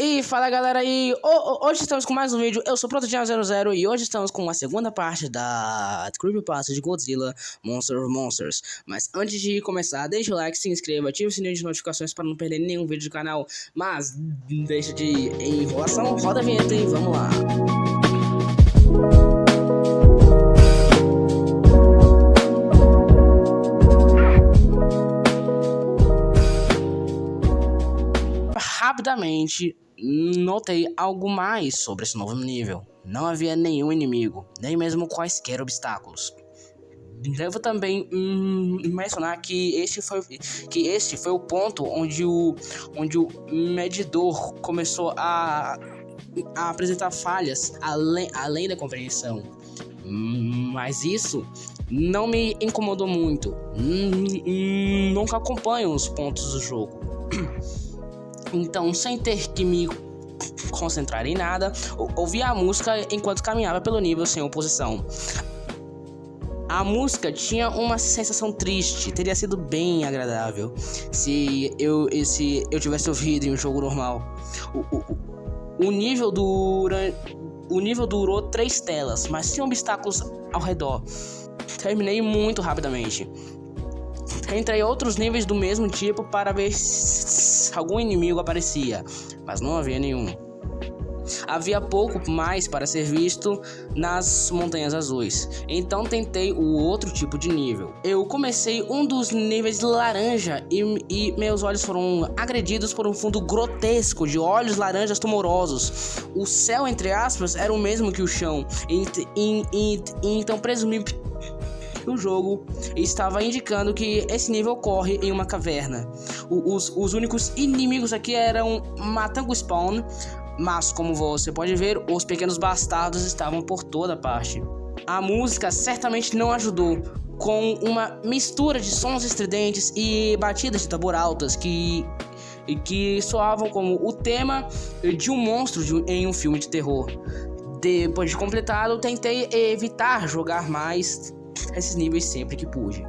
E fala galera aí, hoje estamos com mais um vídeo, eu sou Prototinha00 e hoje estamos com a segunda parte da Creepypasta de Godzilla Monster of Monsters. Mas antes de começar, deixa o like, se inscreva, ative o sininho de notificações para não perder nenhum vídeo do canal. Mas deixa de enrolação, roda a vinheta e vamos lá. Rapidamente, notei algo mais sobre esse novo nível. Não havia nenhum inimigo, nem mesmo quaisquer obstáculos. Devo também hum, mencionar que este foi que este foi o ponto onde o onde o medidor começou a, a apresentar falhas além, além da compreensão. Mas isso não me incomodou muito. Hum, nunca acompanho os pontos do jogo. Então, sem ter que me concentrar em nada, ouvia a música enquanto caminhava pelo nível sem oposição. A música tinha uma sensação triste, teria sido bem agradável se eu, se eu tivesse ouvido em um jogo normal. O, o, o, nível dura, o nível durou três telas, mas tinha obstáculos ao redor. Terminei muito rapidamente. Entrei outros níveis do mesmo tipo para ver se algum inimigo aparecia, mas não havia nenhum. Havia pouco mais para ser visto nas Montanhas Azuis, então tentei o outro tipo de nível. Eu comecei um dos níveis laranja e, e meus olhos foram agredidos por um fundo grotesco de olhos laranjas tumorosos. O céu, entre aspas, era o mesmo que o chão, e, e, e, então presumi o jogo estava indicando que esse nível ocorre em uma caverna. O, os, os únicos inimigos aqui eram Matango Spawn, mas como você pode ver, os pequenos bastardos estavam por toda parte. A música certamente não ajudou, com uma mistura de sons estridentes e batidas de tambor altas que que soavam como o tema de um monstro de, em um filme de terror. Depois de completado, tentei evitar jogar mais esses níveis sempre que pude.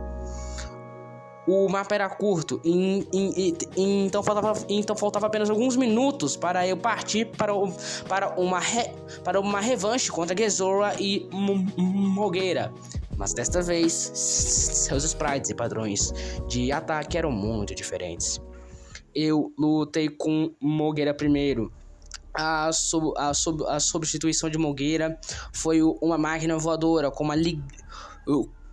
O mapa era curto, e, e, e, então, faltava, então faltava apenas alguns minutos para eu partir para, o, para, uma, re, para uma revanche contra Gezora e Mogueira. Mas desta vez, seus sprites e padrões de ataque eram muito diferentes. Eu lutei com Mogueira primeiro, a, sub, a, sub, a substituição de Mogueira foi uma máquina voadora com uma, li,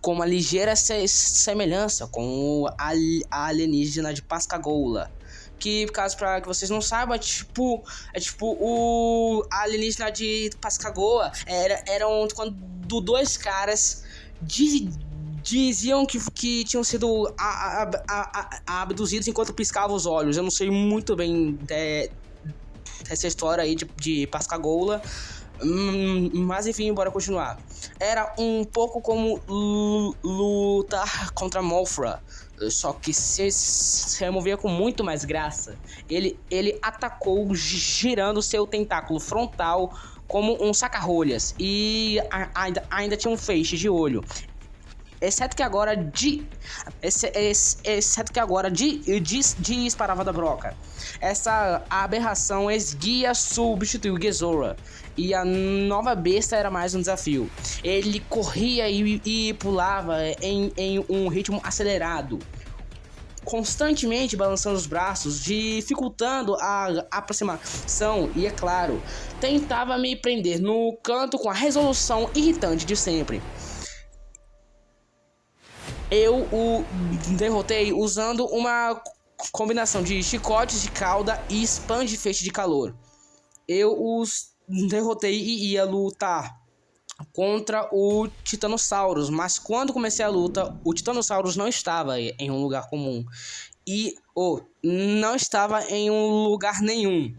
com uma ligeira se semelhança com a alienígena de Pascagoula. Que, caso para que vocês não saibam, é tipo, é tipo o alienígena de Pascagoula. Era, eram quando dois caras diz, diziam que, que tinham sido abduzidos enquanto piscavam os olhos. Eu não sei muito bem é, dessa história aí de, de Pascagoula. Hum, mas enfim, bora continuar. Era um pouco como lutar contra Mothra, só que se, se removia com muito mais graça. Ele, ele atacou girando seu tentáculo frontal como um saca-rolhas e ainda, ainda tinha um feixe de olho. Exceto que agora de. Exceto que agora de, de, disparava da broca. Essa aberração esguia substituiu Gezora. E a nova besta era mais um desafio. Ele corria e, e pulava em, em um ritmo acelerado constantemente balançando os braços, dificultando a aproximação e, é claro, tentava me prender no canto com a resolução irritante de sempre eu o derrotei usando uma combinação de chicotes de cauda e spam de feixe de calor. Eu os derrotei e ia lutar contra o Titanossauros, mas quando comecei a luta, o Titanossauros não estava em um lugar comum e oh, não estava em um lugar nenhum.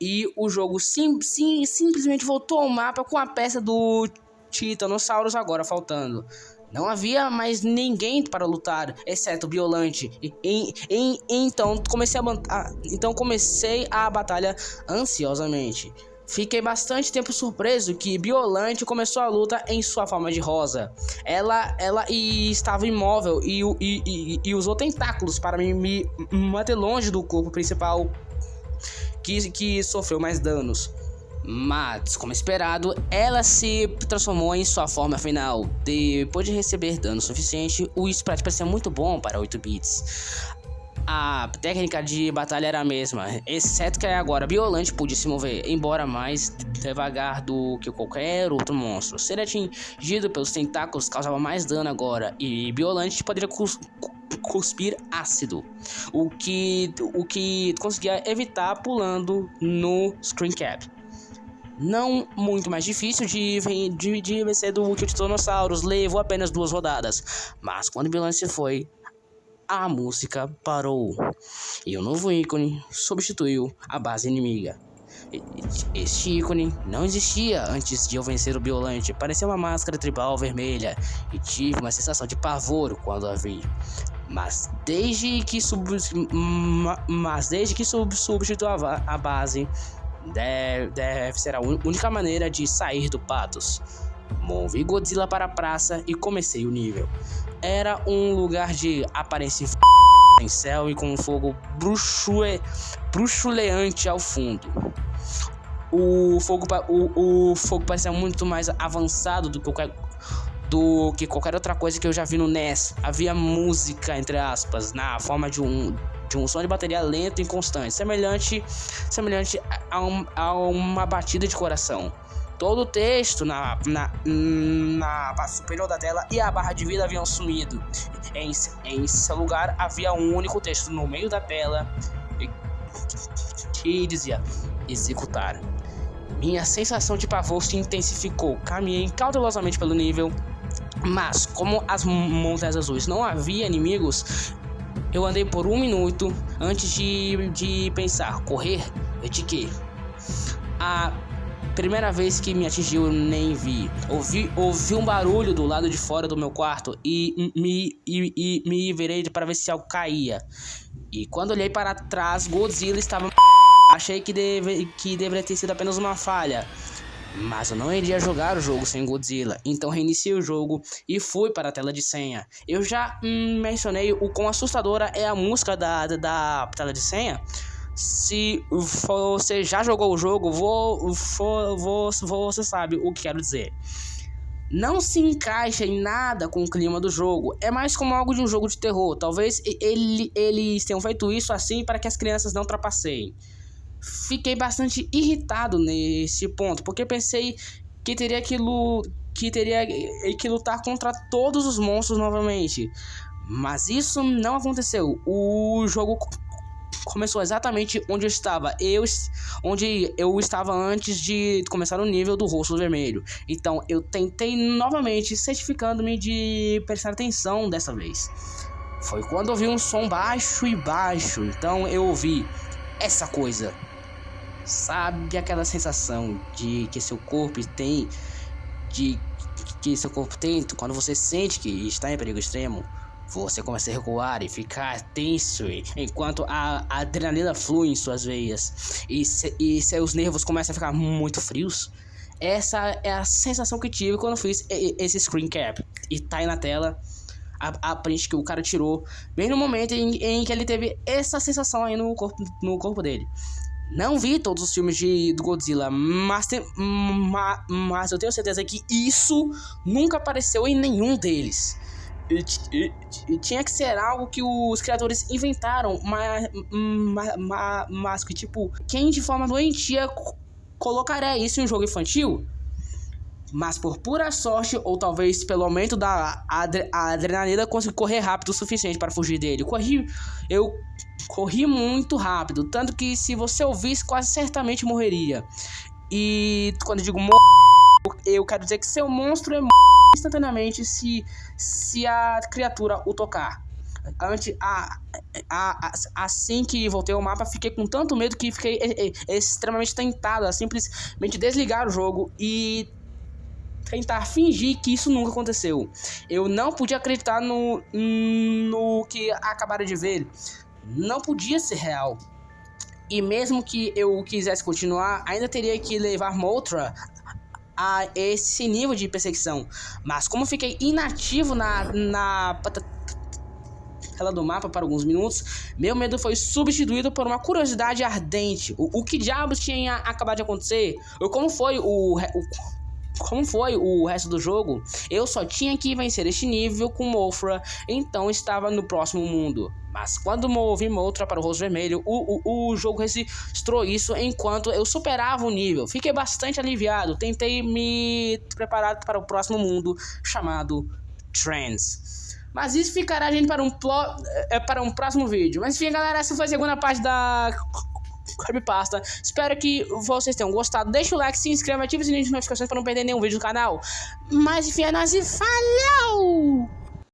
E o jogo sim, sim, simplesmente voltou ao mapa com a peça do Titanossauros agora faltando. Não havia mais ninguém para lutar, exceto o Biolante. E, e, e, então comecei a, então comecei a batalha ansiosamente. Fiquei bastante tempo surpreso que Biolante começou a luta em sua forma de rosa. Ela, ela estava imóvel e, e, e, e usou tentáculos para me, me manter longe do corpo principal que, que sofreu mais danos. Mas, como esperado, ela se transformou em sua forma final. Depois de receber dano suficiente, o sprite parecia muito bom para 8 bits. A técnica de batalha era a mesma, exceto que agora Biolante podia se mover, embora mais devagar do que qualquer outro monstro. Ser atingido pelos tentáculos causava mais dano agora, e Biolante poderia cus cuspir ácido, o que, o que conseguia evitar pulando no Screen Cap não muito mais difícil de, de, de vencer do Titanossauros, levou apenas duas rodadas. Mas quando o se foi, a música parou. E o novo ícone substituiu a base inimiga. Este ícone não existia antes de eu vencer o Biolante. Parecia uma máscara tribal vermelha e tive uma sensação de pavor quando a vi. Mas desde que sub, mas desde que sub, substituiu a base, deve, deve ser a única maneira de sair do Patos. Movi Godzilla para a praça e comecei o nível. Era um lugar de aparência em céu e com um fogo bruxue, bruxuleante ao fundo. O fogo, o, o fogo parecia muito mais avançado do que qualquer do que qualquer outra coisa que eu já vi no NES. Havia música, entre aspas, na forma de um, um som de bateria lento e constante, semelhante, semelhante a, um, a uma batida de coração. Todo o texto na, na, na parte superior da tela e a barra de vida haviam sumido. Em, em seu lugar havia um único texto no meio da tela que dizia executar. Minha sensação de pavor se intensificou. Caminhei cautelosamente pelo nível, mas como as montanhas azuis não havia inimigos, eu andei por um minuto antes de, de pensar, correr? De quê? A primeira vez que me atingiu, nem vi. Ouvi, ouvi um barulho do lado de fora do meu quarto e me, e, e me virei para ver se algo caía. E quando olhei para trás, Godzilla estava. Achei que, deve, que deveria ter sido apenas uma falha. Mas eu não iria jogar o jogo sem Godzilla, então reiniciei o jogo e fui para a tela de senha. Eu já hum, mencionei o quão assustadora é a música da, da, da tela de senha. Se você já jogou o jogo, vou, vou, vou, você sabe o que quero dizer. Não se encaixa em nada com o clima do jogo. É mais como algo de um jogo de terror. Talvez ele, eles tenham feito isso assim para que as crianças não trapaceiem fiquei bastante irritado nesse ponto, porque pensei que teria que, que teria que lutar contra todos os monstros novamente. Mas isso não aconteceu. O jogo começou exatamente onde eu estava. Eu, onde eu estava antes de começar o nível do rosto vermelho. Então eu tentei novamente, certificando-me de prestar atenção dessa vez. Foi quando ouvi um som baixo e baixo. Então eu ouvi essa coisa. Sabe aquela sensação de que seu corpo tem de que seu corpo tem quando você sente que está em perigo extremo? Você começa a recuar e ficar tenso enquanto a, adrenalina flui em suas veias e, se, e seus nervos começam a ficar muito frios. Essa é a sensação que tive quando fiz esse screen cap. E tá aí na tela a, a print que o cara tirou, bem no momento em, em que ele teve essa sensação aí no corpo, no corpo dele. Não vi todos os filmes de, do Godzilla, mas, tem, ma, mas eu tenho certeza que isso nunca apareceu em nenhum deles. E, e, e, tinha que ser algo que os criadores inventaram, mas, mas, mas que, tipo, quem de forma doentia colocaria isso em um jogo infantil? Mas por pura sorte, ou talvez pelo aumento da adre adrenalina, consegui correr rápido o suficiente para fugir dele. Corri, eu corri muito rápido, tanto que se você ouvisse, quase certamente morreria. E quando eu digo mor eu quero dizer que seu monstro é instantaneamente se, se a criatura o tocar. Antes, a, a, a, assim que voltei ao mapa, fiquei com tanto medo que fiquei extremamente tentado a simplesmente desligar o jogo e tentar fingir que isso nunca aconteceu. Eu não podia acreditar no, no que acabaram de ver não podia ser real. E mesmo que eu quisesse continuar, ainda teria que levar Motra a esse nível de perseguição. Mas como fiquei inativo na, na tela do mapa por alguns minutos, meu medo foi substituído por uma curiosidade ardente. O, o que diabos tinha acabado de acontecer? Ou como foi o, o como foi o resto do jogo, eu só tinha que vencer este nível com Mofra, então estava no próximo mundo. Mas quando movi Motra para o rosto vermelho, o, o, o jogo registrou isso enquanto eu superava o nível. Fiquei bastante aliviado, tentei me preparar para o próximo mundo chamado Trends. Mas isso ficará, gente, para um, é, para um próximo vídeo. Mas enfim, galera, essa foi a segunda parte da Creepypasta. Espero que vocês tenham gostado. Deixa o like, se inscreva, ative o sininho de notificações para não perder nenhum vídeo do canal. Mas enfim, é nóis e falou!